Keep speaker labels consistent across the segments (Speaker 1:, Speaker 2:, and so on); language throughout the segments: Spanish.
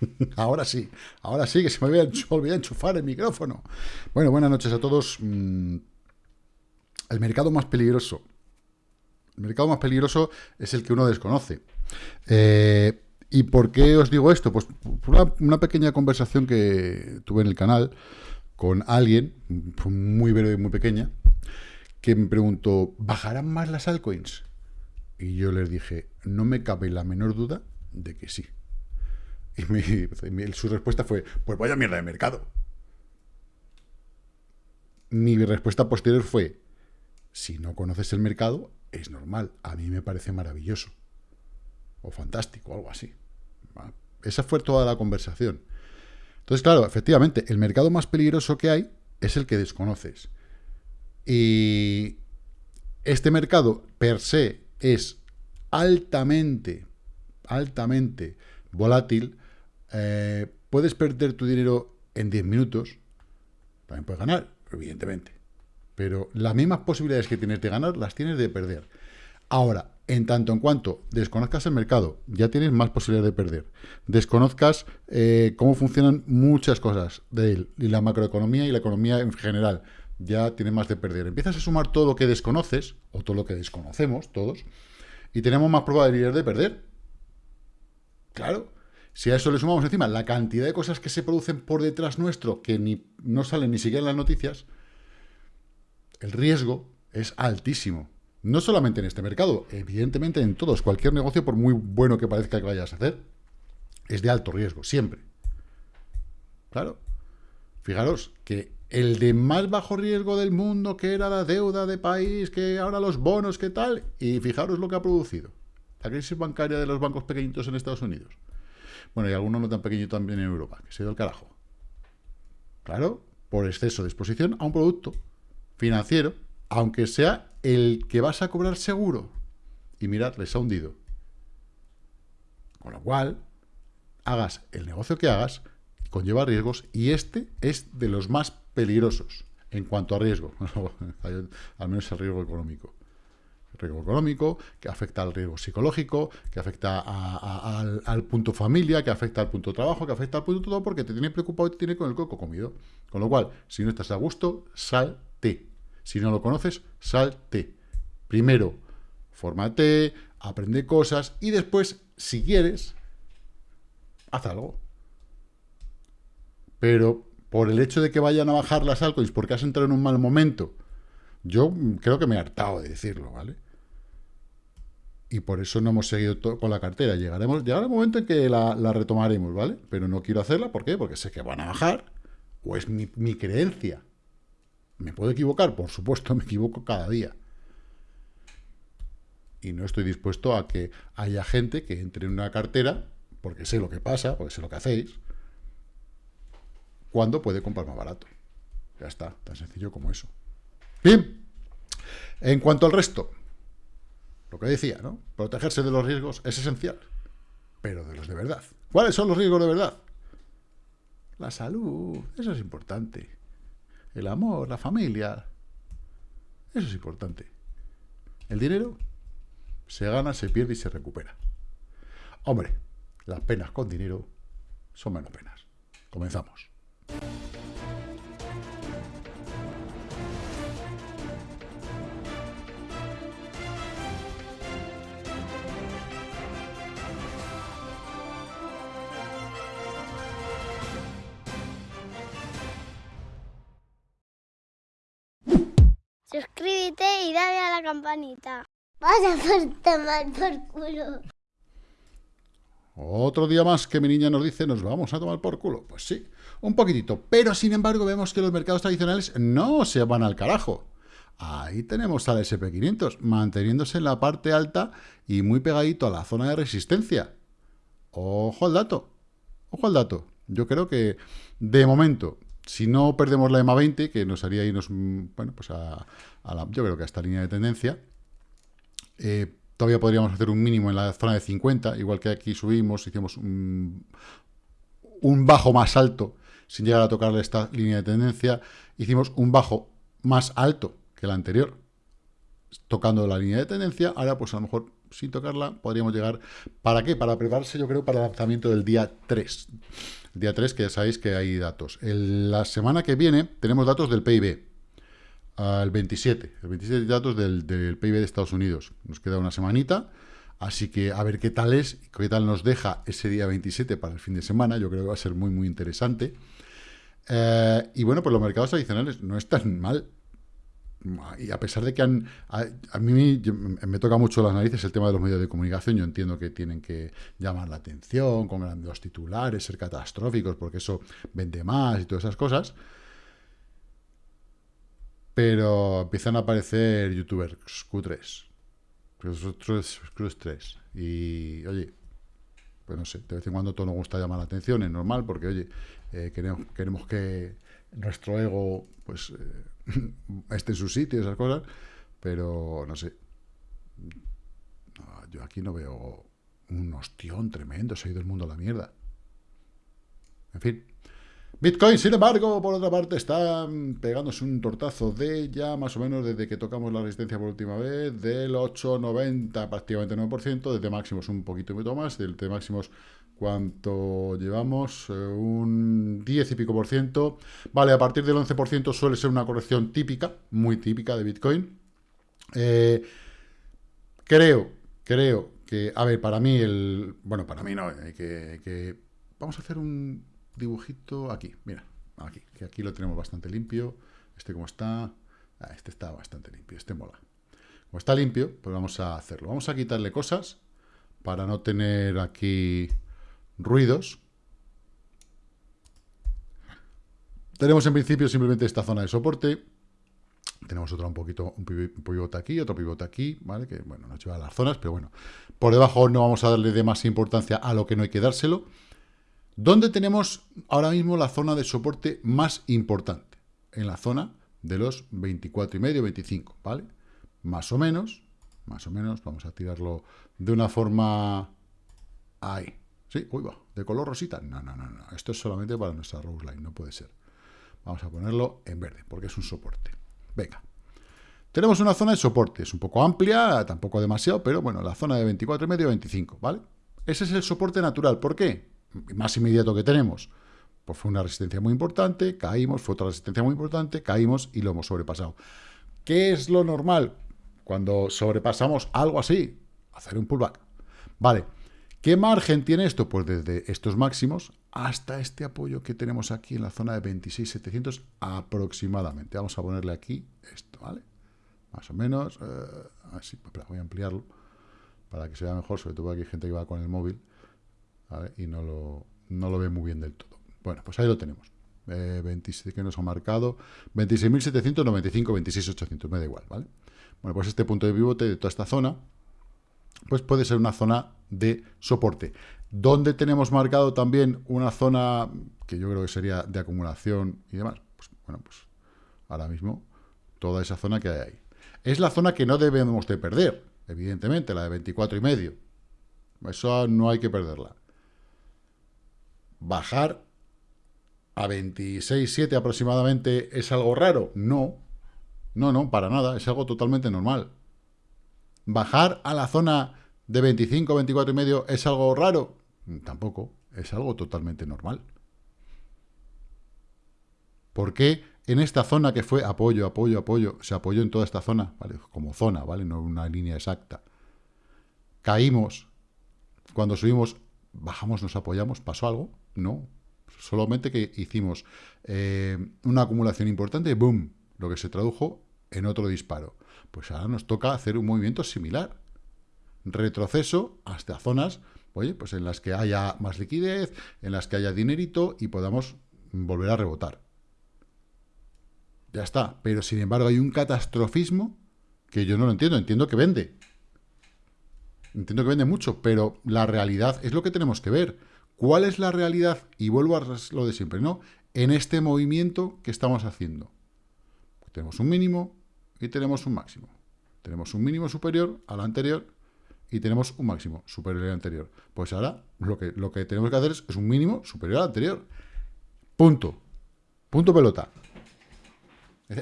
Speaker 1: ahora sí, ahora sí, que se me había olvidado enchufar el micrófono. Bueno, buenas noches a todos. Mm, el mercado más peligroso. El mercado más peligroso es el que uno desconoce. Eh, ¿Y por qué os digo esto? Pues por una, pequeña conversación que tuve en el canal con alguien, muy breve muy pequeña, que me preguntó, ¿bajarán más las altcoins? Y yo les dije, no me cabe la menor duda de que sí. Y su respuesta fue, pues vaya mierda de mercado. Mi respuesta posterior fue, si no conoces el mercado, es normal. A mí me parece maravilloso. O fantástico, algo así. Esa fue toda la conversación. Entonces, claro, efectivamente, el mercado más peligroso que hay es el que desconoces. Y este mercado per se es altamente, altamente volátil. Eh, puedes perder tu dinero en 10 minutos. También puedes ganar, evidentemente. Pero las mismas posibilidades que tienes de ganar, las tienes de perder. Ahora, en tanto en cuanto desconozcas el mercado, ya tienes más posibilidades de perder. Desconozcas eh, cómo funcionan muchas cosas de él, y la macroeconomía y la economía en general, ya tienes más de perder. Empiezas a sumar todo lo que desconoces, o todo lo que desconocemos, todos, y tenemos más probabilidades de perder. Claro, si a eso le sumamos encima la cantidad de cosas que se producen por detrás nuestro, que ni, no salen ni siquiera en las noticias, el riesgo es altísimo. No solamente en este mercado, evidentemente en todos. Cualquier negocio, por muy bueno que parezca que vayas a hacer, es de alto riesgo, siempre. Claro. Fijaros que el de más bajo riesgo del mundo, que era la deuda de país, que ahora los bonos, que tal, y fijaros lo que ha producido. La crisis bancaria de los bancos pequeñitos en Estados Unidos. Bueno, y algunos no tan pequeños también en Europa, que se dio el carajo. Claro, por exceso de exposición a un producto financiero aunque sea el que vas a cobrar seguro. Y mirad, les ha hundido. Con lo cual, hagas el negocio que hagas, conlleva riesgos, y este es de los más peligrosos en cuanto a riesgo, al menos el riesgo económico. Riesgo económico, que afecta al riesgo psicológico, que afecta al, al, punto familia, que afecta al punto trabajo, que afecta al punto todo, porque te tiene preocupado y te tiene con el coco comido. Con lo cual, si no estás a gusto, salte. Si no lo conoces, salte. Primero, fórmate, aprende cosas y después, si quieres, haz algo. Pero por el hecho de que vayan a bajar las altcoins porque has entrado en un mal momento, yo creo que me he hartado de decirlo, ¿vale? Y por eso no hemos seguido con la cartera. Llegaremos, llegará el momento en que la, retomaremos, ¿vale? Pero no quiero hacerla, ¿por qué? Porque sé que van a bajar, o es mi, mi creencia. ¿Me puedo equivocar? Por supuesto, me equivoco cada día. Y no estoy dispuesto a que haya gente que entre en una cartera, porque sé lo que pasa, porque sé lo que hacéis, cuando puede comprar más barato. Ya está, tan sencillo como eso. Bien, en cuanto al resto, lo que decía, ¿no? Protegerse de los riesgos es esencial, pero de los de verdad. ¿Cuáles son los riesgos de verdad? La salud, eso es importante el amor, la familia. Eso es importante. El dinero se gana, se pierde y se recupera. Hombre, las penas con dinero son menos penas. Comenzamos.
Speaker 2: Suscríbete y dale a la campanita. Vas a por tomar por culo.
Speaker 1: Otro día más que mi niña nos dice, nos vamos a tomar por culo. Pues sí, un poquitito. Pero, sin embargo, vemos que los mercados tradicionales no se van al carajo. Ahí tenemos al SP500, manteniéndose en la parte alta y muy pegadito a la zona de resistencia. Ojo al dato, ojo al dato. Yo creo que, de momento, si no perdemos la EMA 20, que nos haría irnos, mm, bueno, pues a, yo creo que a esta línea de tendencia, eh, todavía podríamos hacer un mínimo en la zona de 50, igual que aquí subimos, hicimos un, bajo más alto, sin llegar a tocarle esta línea de tendencia, hicimos un bajo más alto que el anterior, tocando la línea de tendencia, ahora pues a lo mejor sin tocarla, podríamos llegar. ¿Para qué? Para prepararse, yo creo, para el lanzamiento del día 3. Día 3, que ya sabéis que hay datos. la semana que viene tenemos datos del PIB. El 27. El 27 datos del, del PIB de Estados Unidos. Nos queda una semanita. Así que a ver qué tal es, qué tal nos deja ese día 27 para el fin de semana. Yo creo que va a ser muy, muy interesante. Eh, y bueno, pues los mercados tradicionales no están mal. Y a pesar de que han, a, mí me toca mucho las narices el tema de los medios de comunicación, yo entiendo que tienen que llamar la atención con grandes titulares, ser catastróficos, porque eso vende más y todas esas cosas. Pero empiezan a aparecer youtubers Q3, Cruz 3. Y oye, pues no sé, de vez en cuando todo nos gusta llamar la atención, es normal, porque oye, eh, queremos, queremos que nuestro ego pues eh, esté en su sitio, esas cosas, pero no sé. yo aquí no veo un ostión tremendo, se ha ido el mundo a la mierda. En fin. Bitcoin, sin embargo, por otra parte, está pegándose un tortazo de ya más o menos desde que tocamos la resistencia por última vez, del 8,90, prácticamente 9%, desde máximos un poquito más, desde máximos ¿Cuánto llevamos? Eh, un 10 y pico por ciento. Vale, a partir del 11% suele ser una corrección típica, muy típica de Bitcoin. Eh, creo, creo que, a ver, para mí el... Bueno, para mí no, hay que, Vamos a hacer un dibujito aquí, mira, aquí, que aquí lo tenemos bastante limpio. Este como está... Ah, este está bastante limpio, este mola. Como está limpio, pues vamos a hacerlo. Vamos a quitarle cosas para no tener aquí ruidos. Tenemos en principio simplemente esta zona de soporte. Tenemos otra un poquito, un pivote aquí, otro pivote aquí, ¿vale? Que, bueno, nos lleva a las zonas, pero bueno. Por debajo no vamos a darle de más importancia a lo que no hay que dárselo. ¿Dónde tenemos ahora mismo la zona de soporte más importante? En la zona de los 24,5, 25, ¿vale? Más o menos, más o menos, vamos a tirarlo de una forma... Ahí, Sí, uy, va, de color rosita. No, no, no, no. Esto es solamente para nuestra Rose Line, no puede ser. Vamos a ponerlo en verde, porque es un soporte. Venga. Tenemos una zona de soporte, es un poco amplia, tampoco demasiado, pero bueno, la zona de 24 y medio, 25, ¿vale? Ese es el soporte natural. ¿Por qué? Más inmediato que tenemos. Pues fue una resistencia muy importante, caímos, fue otra resistencia muy importante, caímos y lo hemos sobrepasado. ¿Qué es lo normal cuando sobrepasamos algo así? Hacer un pullback. Vale, ¿Qué margen tiene esto? Pues desde estos máximos hasta este apoyo que tenemos aquí en la zona de 26.700 aproximadamente. Vamos a ponerle aquí esto, ¿vale? Más o menos, eh, así, voy a ampliarlo para que se vea mejor, sobre todo aquí hay gente que va con el móvil y no lo, no lo ve muy bien del todo. Bueno, pues ahí lo tenemos. Eh, 26 que nos ha marcado 26.795, 26.800, me da igual, ¿vale? Bueno, pues este punto de pivote de toda esta zona pues puede ser una zona de soporte. ¿Dónde tenemos marcado también una zona que yo creo que sería de acumulación y demás? Pues bueno, pues ahora mismo toda esa zona que hay ahí. Es la zona que no debemos de perder, evidentemente, la de 24 y medio. Eso no hay que perderla. Bajar a 26,7 aproximadamente es algo raro. No, no, no, para nada, es algo totalmente normal. ¿Bajar a la zona de 25, 24 y medio es algo raro? Tampoco, es algo totalmente normal. ¿Por qué en esta zona que fue apoyo, apoyo, apoyo, se apoyó en toda esta zona, ¿vale? Como zona, ¿vale? No una línea exacta. Caímos, cuando subimos, bajamos, nos apoyamos, ¿pasó algo? No, solamente que hicimos eh, una acumulación importante, boom, lo que se tradujo en otro disparo. Pues ahora nos toca hacer un movimiento similar. Retroceso hasta zonas, oye, pues en las que haya más liquidez, en las que haya dinerito y podamos volver a rebotar. Ya está. Pero sin embargo hay un catastrofismo que yo no lo entiendo. Entiendo que vende. Entiendo que vende mucho, pero la realidad es lo que tenemos que ver. ¿Cuál es la realidad? Y vuelvo a lo de siempre, ¿no? En este movimiento que estamos haciendo. Tenemos un mínimo, y tenemos un máximo. Tenemos un mínimo superior al anterior y tenemos un máximo superior al anterior. Pues ahora lo que, lo que tenemos que hacer es, un mínimo superior al anterior. Punto. Punto pelota.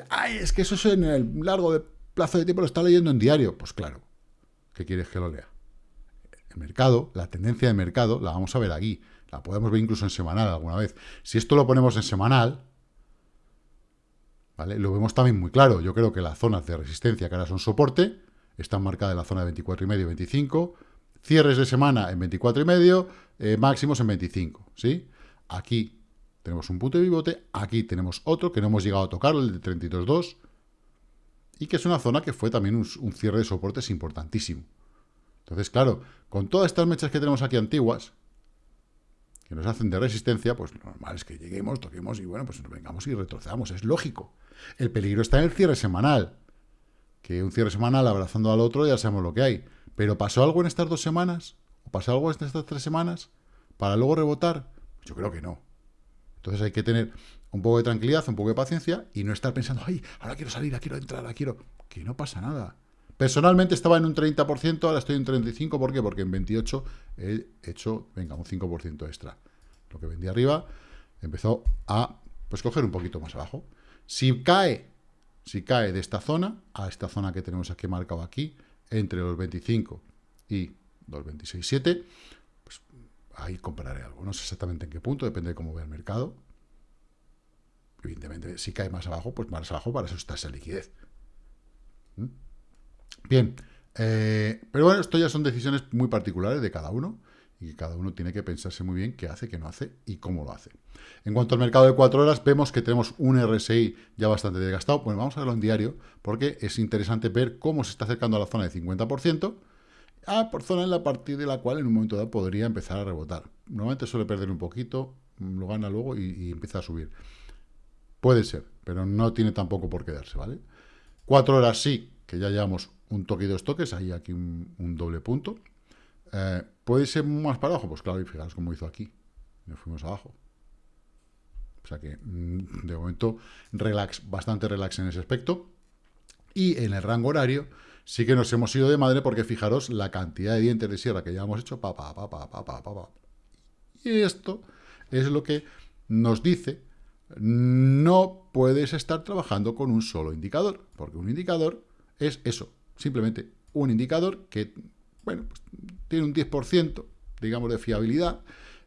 Speaker 1: ay, es que eso es en el largo de plazo de tiempo lo está leyendo en diario. Pues claro, ¿qué quieres que lo lea? el mercado, la tendencia de mercado, la vamos a ver aquí. La podemos ver incluso en semanal alguna vez. Si esto lo ponemos en semanal, ¿vale? Lo vemos también muy claro. Yo creo que las zonas de resistencia, que ahora son soporte, están marcadas en la zona de 24 y medio, 25. Cierres de semana en 24 y medio, eh, máximos en 25, ¿sí? Aquí tenemos un punto de pivote, aquí tenemos otro que no hemos llegado a tocar, el de 32.2, y que es una zona que fue también un, un cierre de soportes importantísimo. Entonces, claro, con todas estas mechas que tenemos aquí antiguas, que nos hacen de resistencia, pues lo normal es que lleguemos, toquemos y bueno, pues nos vengamos y retrocedamos, es lógico. El peligro está en el cierre semanal, que un cierre semanal abrazando al otro ya sabemos lo que hay. Pero ¿pasó algo en estas dos semanas? ¿O pasó algo en estas tres semanas? ¿Para luego rebotar? Yo creo que no. Entonces hay que tener un poco de tranquilidad, un poco de paciencia y no estar pensando, ay, ahora quiero salir, quiero entrar, ahora quiero... Que no pasa nada. Personalmente estaba en un 30%, ahora estoy en 35%. ¿Por qué? Porque en 28 he hecho, venga, un 5% extra. Lo que vendí arriba empezó a, pues, coger un poquito más abajo. Si cae, si cae de esta zona a esta zona que tenemos aquí marcado aquí, entre los 25 y los 26,7, pues ahí compraré algo. No sé exactamente en qué punto, depende de cómo vea el mercado. Evidentemente, si cae más abajo, pues más abajo, para eso está esa liquidez. ¿Mm? Bien, eh, pero bueno, esto ya son decisiones muy particulares de cada uno y cada uno tiene que pensarse muy bien qué hace, qué no hace y cómo lo hace. En cuanto al mercado de cuatro horas, vemos que tenemos un RSI ya bastante desgastado. Bueno, vamos a verlo en diario porque es interesante ver cómo se está acercando a la zona de 50%, a por zona en la partir de la cual en un momento dado podría empezar a rebotar. Normalmente suele perder un poquito, lo gana luego y, empieza a subir. Puede ser, pero no tiene tampoco por quedarse, ¿vale? Cuatro horas sí, que ya llevamos un toque y dos toques, ahí aquí un, doble punto. Eh, ¿Puede ser más para abajo? Pues claro, y fijaros cómo hizo aquí. Nos fuimos abajo. O sea que, mm, de momento, relax, bastante relax en ese aspecto. Y en el rango horario, sí que nos hemos ido de madre porque fijaros la cantidad de dientes de sierra que ya hemos hecho. Pa, pa, pa, pa, pa, pa, pa. Y esto es lo que nos dice no puedes estar trabajando con un solo indicador, porque un indicador es eso, simplemente un indicador que, bueno, pues, tiene un 10%, digamos, de fiabilidad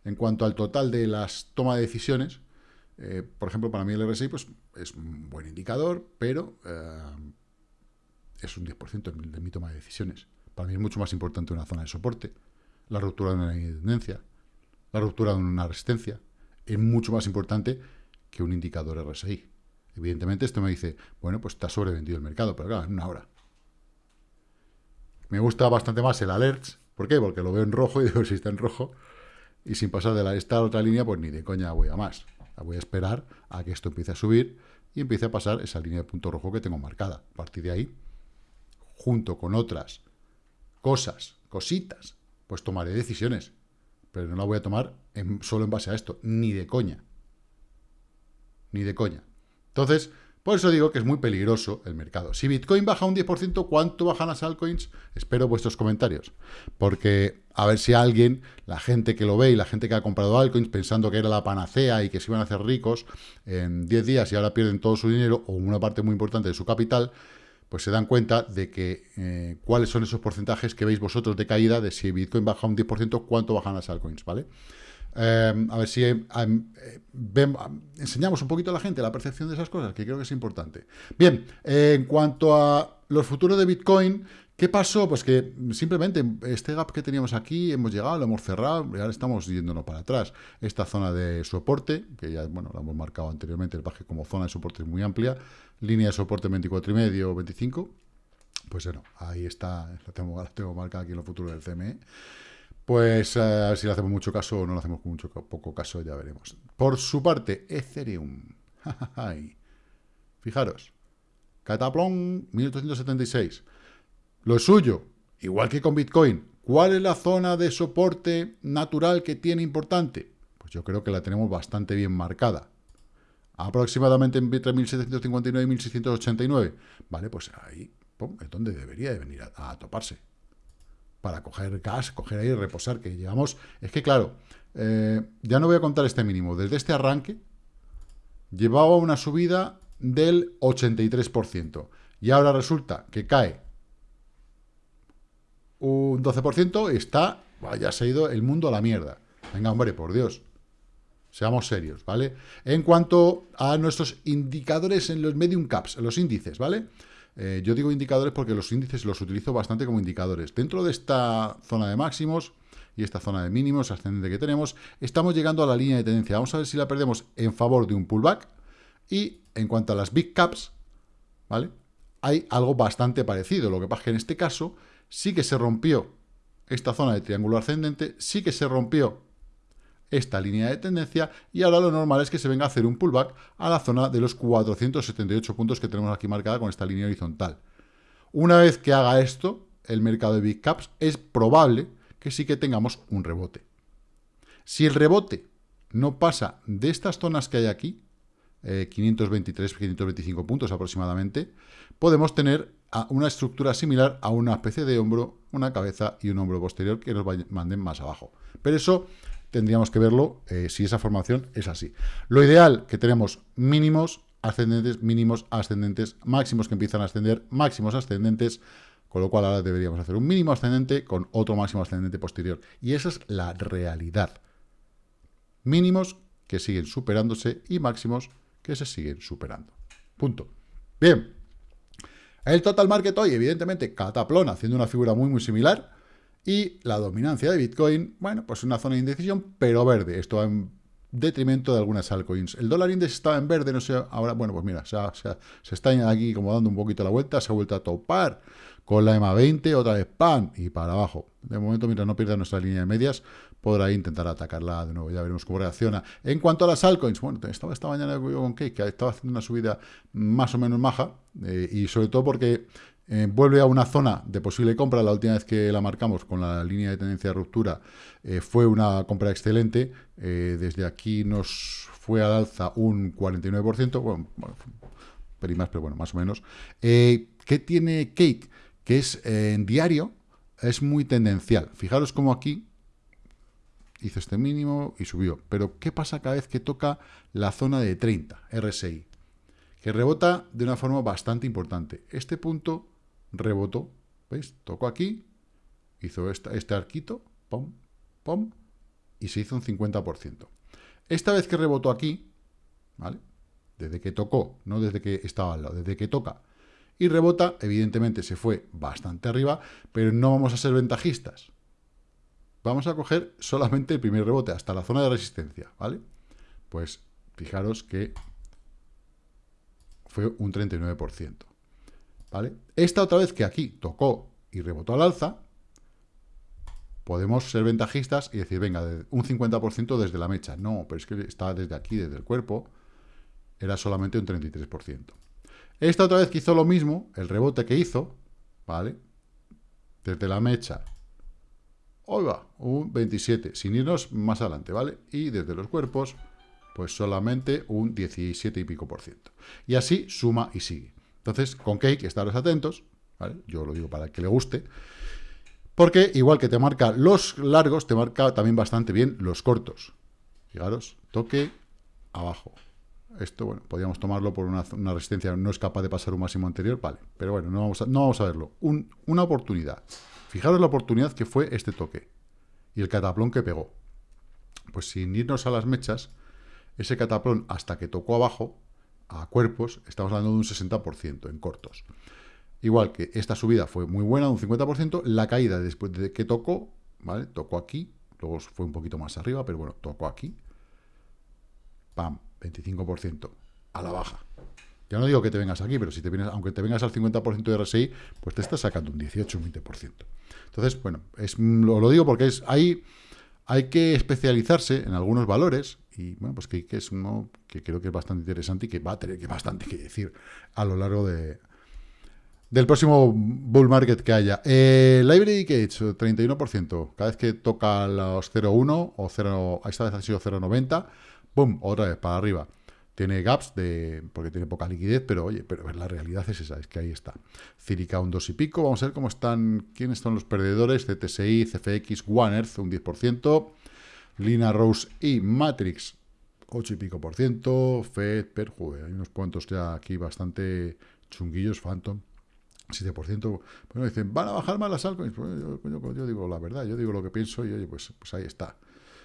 Speaker 1: en cuanto al total de las tomas de decisiones. Eh, por ejemplo, para mí el RSI pues, es un buen indicador, pero eh, es un 10% de mi toma de decisiones. Para mí es mucho más importante una zona de soporte, la ruptura de una tendencia, la ruptura de una resistencia. Es mucho más importante que un indicador RSI. Evidentemente esto me dice, bueno, pues está sobrevendido el mercado, pero claro, en una hora. Me gusta bastante más el alerts. ¿Por qué? Porque lo veo en rojo y digo, si está en rojo, y sin pasar de la, esta otra línea, pues ni de coña voy a más. voy a esperar a que esto empiece a subir y empiece a pasar esa línea de punto rojo que tengo marcada. A partir de ahí, junto con otras cosas, cositas, pues tomaré decisiones. Pero no la voy a tomar solo en base a esto, ni de coña. Ni de coña. Entonces, por eso digo que es muy peligroso el mercado. Si Bitcoin baja un 10%, ¿cuánto bajan las altcoins? Espero vuestros comentarios. Porque a ver si alguien, la gente que lo ve y la gente que ha comprado altcoins pensando que era la panacea y que se iban a hacer ricos en 10 días y ahora pierden todo su dinero o una parte muy importante de su capital, pues se dan cuenta de que eh, cuáles son esos porcentajes que veis vosotros de caída de si Bitcoin baja un 10%, cuánto bajan las altcoins, ¿vale? Em, a ver si em, em, enseñamos un poquito a la gente la percepción de esas cosas, que creo que es importante. Bien, en cuanto a los futuros de Bitcoin, ¿qué pasó? Pues que simplemente este gap que teníamos aquí, hemos llegado, lo hemos cerrado, ahora estamos yéndonos para atrás. Esta zona de soporte, que ya, bueno, la hemos marcado anteriormente, el baje como zona de soporte es muy amplia, línea de soporte 24,5 o 25, pues bueno, ahí está, la tengo, la tengo marcada aquí en los futuros del CME. Pues eh, a ver si le hacemos mucho caso o no le hacemos mucho poco caso, ya veremos. Por su parte, Ethereum. Fijaros. Cataplón, 1876. Lo suyo, igual que con Bitcoin. ¿Cuál es la zona de soporte natural que tiene importante? Pues yo creo que la tenemos bastante bien marcada. Aproximadamente entre 1759 y 1689. Vale, pues ahí es donde debería de venir a toparse para coger gas, coger y reposar, que llevamos... Es que claro, eh, ya no voy a contar este mínimo. Desde este arranque llevaba una subida del 83%. Y ahora resulta que cae un 12% y está ya se ha ido el mundo a la mierda. Venga, hombre, por Dios. Seamos serios, ¿vale? En cuanto a nuestros indicadores en los medium caps, en los índices, ¿vale? Eh, yo digo indicadores porque los índices los utilizo bastante como indicadores. Dentro de esta zona de máximos y esta zona de mínimos ascendente que tenemos, estamos llegando a la línea de tendencia. Vamos a ver si la perdemos en favor de un pullback. Y en cuanto a las big caps, ¿vale? Hay algo bastante parecido. Lo que pasa es que en este caso sí que se rompió esta zona de triángulo ascendente, sí que se rompió esta línea de tendencia y ahora lo normal es que se venga a hacer un pullback a la zona de los 478 puntos que tenemos aquí marcada con esta línea horizontal. Una vez que haga esto, el mercado de Big Caps, es probable que sí que tengamos un rebote. Si el rebote no pasa de estas zonas que hay aquí, 523, eh, 525 puntos aproximadamente, podemos tener una estructura similar a una especie de hombro, una cabeza y un hombro posterior que nos manden más abajo. Pero eso tendríamos que verlo eh, si esa formación es así. Lo ideal, que tenemos mínimos ascendentes, mínimos ascendentes, máximos que empiezan a ascender, máximos ascendentes, con lo cual ahora deberíamos hacer un mínimo ascendente con otro máximo ascendente posterior. Y esa es la realidad. Mínimos que siguen superándose y máximos que se siguen superando. Punto. Bien. El total market hoy, evidentemente, cataplón, haciendo una figura muy, muy similar. Y la dominancia de Bitcoin, bueno, pues una zona de indecisión, pero verde. Esto en detrimento de algunas altcoins. El dólar index estaba en verde, no sé, ahora, bueno, pues mira, se, se, está aquí como dando un poquito la vuelta, se ha vuelto a topar con la EMA 20, otra vez pan y para abajo. De momento, mientras no pierda nuestra línea de medias, podrá intentar atacarla de nuevo. Ya veremos cómo reacciona. En cuanto a las altcoins, bueno, estaba esta mañana con Cake, que estaba haciendo una subida más o menos maja, eh, y sobre todo porque eh, vuelve a una zona de posible compra. La última vez que la marcamos con la línea de tendencia de ruptura eh, fue una compra excelente. Eh, desde aquí nos fue al alza un 49%, bueno, bueno más, pero bueno, más o menos. ¿Qué tiene Cake? Que es en diario, es muy tendencial. Fijaros cómo aquí hizo este mínimo y subió. Pero ¿qué pasa cada vez que toca la zona de 30, RSI? Que rebota de una forma bastante importante. Este punto rebotó, ¿veis? Tocó aquí, hizo este arquito, pom, pom, y se hizo un 50%. Esta vez que rebotó aquí, ¿vale? Desde que tocó, no desde que estaba al lado, desde que toca y rebota, evidentemente se fue bastante arriba, pero no vamos a ser ventajistas. Vamos a coger solamente el primer rebote, hasta la zona de resistencia, ¿vale? Pues fijaros que fue un 39%. Esta otra vez que aquí tocó y rebotó al alza, podemos ser ventajistas y decir, venga, un 50% desde la mecha. No, pero es que está desde aquí, desde el cuerpo, era solamente un 33%. Esta otra vez que hizo lo mismo, el rebote que hizo, ¿vale? Desde la mecha, oiga, un 27, sin irnos más adelante, ¿vale? Y desde los cuerpos, pues solamente un 17 y pico por ciento. Y así suma y sigue. Entonces, con Cake, estaros atentos, ¿vale? Yo lo digo para que le guste, porque igual que te marca los largos, te marca también bastante bien los cortos. Fijaros, toque abajo. Esto, bueno, podríamos tomarlo por una, resistencia, no es capaz de pasar un máximo anterior, vale. Pero bueno, no vamos a, no vamos a verlo. una oportunidad. Fijaros la oportunidad que fue este toque. Y el cataplón que pegó. Pues sin irnos a las mechas, ese cataplón hasta que tocó abajo, a cuerpos, estamos hablando de un 60% en cortos. Igual que esta subida fue muy buena, un 50%, la caída después de que tocó, ¿vale? Tocó aquí, luego fue un poquito más arriba, pero bueno, tocó aquí. ¡Pam! 25% a la baja. Ya no digo que te vengas aquí, pero si te vienes, aunque te vengas al 50% de RSI, pues te estás sacando un 18, un 20%. Entonces, bueno, es, lo, digo porque es ahí hay que especializarse en algunos valores y bueno, pues que, es uno que creo que es bastante interesante y que va a tener que bastante que decir a lo largo de, del próximo bull market que haya. Eh, Library Cage, 31%. Cada vez que toca los 0.1 o 0, esta vez ha sido 0.90, ¡pum! Otra vez para arriba. Tiene gaps de porque tiene poca liquidez, pero oye, pero la realidad es esa, es que ahí está. Cirica un 2 y pico, vamos a ver cómo están, quiénes son los perdedores, CTSI, CFX, One Earth, un 10%, Lina Rose y Matrix, 8 y pico por ciento, Fed, Per, hay unos cuantos ya aquí bastante chunguillos, Phantom, 7%, bueno, dicen, van a bajar más las altcoins. Pues yo, digo la verdad, yo digo lo que pienso y oye, pues, pues ahí está.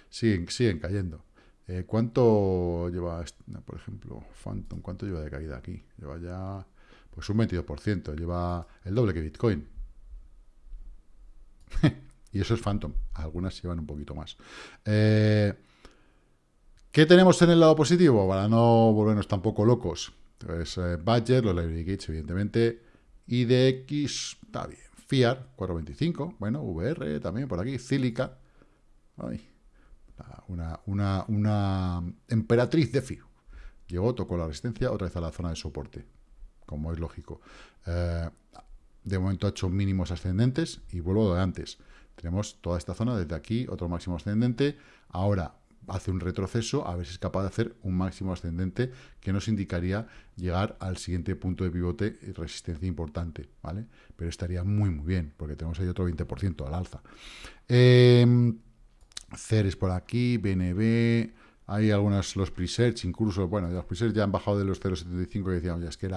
Speaker 1: Siguen, siguen cayendo. Eh, ¿Cuánto lleva, por ejemplo, Phantom? ¿Cuánto lleva de caída aquí? Lleva ya, pues un 22%, lleva el doble que Bitcoin. y eso es Phantom. Algunas llevan un poquito más. Eh, ¿Qué tenemos en el lado positivo? Para no volvernos tampoco locos. Pues eh, Badger, los Library Gates, evidentemente. IDX, está bien. FIAR, 425. Bueno, VR también por aquí. Cílica. Una, una, emperatriz de FIU. Llegó, tocó la resistencia, otra vez a la zona de soporte. Como es lógico. Eh, de momento ha hecho mínimos ascendentes y vuelvo de antes. Tenemos toda esta zona, desde aquí, otro máximo ascendente. Ahora, hace un retroceso, a ver si es capaz de hacer un máximo ascendente que nos indicaría llegar al siguiente punto de pivote y resistencia importante, ¿vale? Pero estaría muy, muy bien, porque tenemos ahí otro 20% al alza. Eh, Ceres por aquí, BNB, hay algunos, los presets, incluso, bueno, los presets ya han bajado de los 0.75 que decíamos, ya es que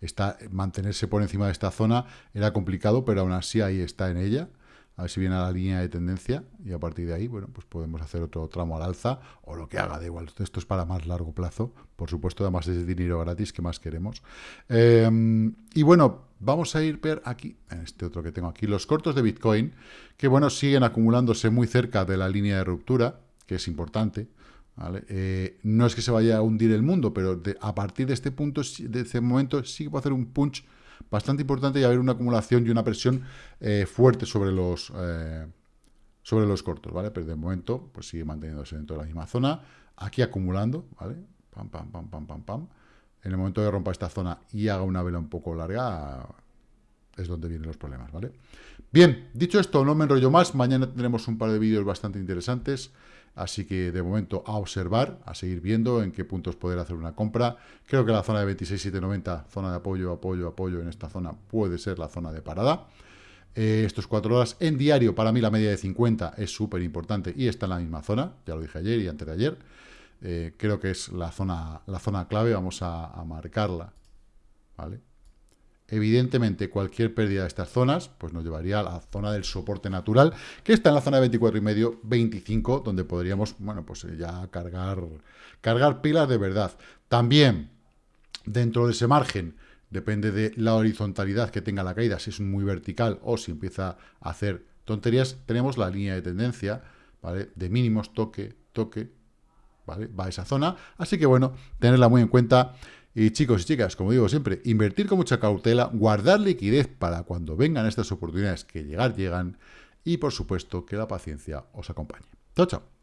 Speaker 1: está, mantenerse por encima de esta zona era complicado, pero aún así ahí está en ella, a ver si viene a la línea de tendencia y a partir de ahí, bueno, pues podemos hacer otro tramo al alza o lo que haga, da igual. Esto es para más largo plazo, por supuesto, además es dinero gratis que más queremos. Em, y bueno, vamos a ir ver aquí, en este otro que tengo aquí, los cortos de Bitcoin, que bueno, siguen acumulándose muy cerca de la línea de ruptura, que es importante. Eh, no es que se vaya a hundir el mundo, pero a partir de este punto, de este momento, sí que puede hacer un punch bastante importante y haber una acumulación y una presión eh, fuerte sobre los, eh, sobre los cortos, ¿vale? Pero de momento, pues sigue manteniéndose dentro de la misma zona, aquí acumulando, ¿vale? Pam, pam, pam, pam, pam, pam. En el momento de rompa esta zona y haga una vela un poco larga, es donde vienen los problemas, ¿vale? Bien, dicho esto, no me enrollo más. Mañana tendremos un par de vídeos bastante interesantes. Así que de momento a observar, a seguir viendo en qué puntos poder hacer una compra. Creo que la zona de 26,790, zona de apoyo, apoyo, apoyo en esta zona puede ser la zona de parada. Eh, estos cuatro horas en diario, para mí la media de 50 es súper importante y está en la misma zona, ya lo dije ayer y antes de ayer. Eh, creo que es la zona, la zona clave, vamos a, a marcarla. ¿Vale? Evidentemente, cualquier pérdida de estas zonas pues nos llevaría a la zona del soporte natural, que está en la zona de 24,5, 25, donde podríamos, bueno, pues eh, ya cargar, cargar pilas de verdad. También, dentro de ese margen, depende de la horizontalidad que tenga la caída, si es muy vertical o si empieza a hacer tonterías, tenemos la línea de tendencia, ¿vale? De mínimos, toque, toque, ¿vale? Va a esa zona, así que bueno, tenerla muy en cuenta. Y chicos y chicas, como digo siempre, invertir con mucha cautela, guardar liquidez para cuando vengan estas oportunidades que llegar llegan y por supuesto que la paciencia os acompañe. Chao, chao.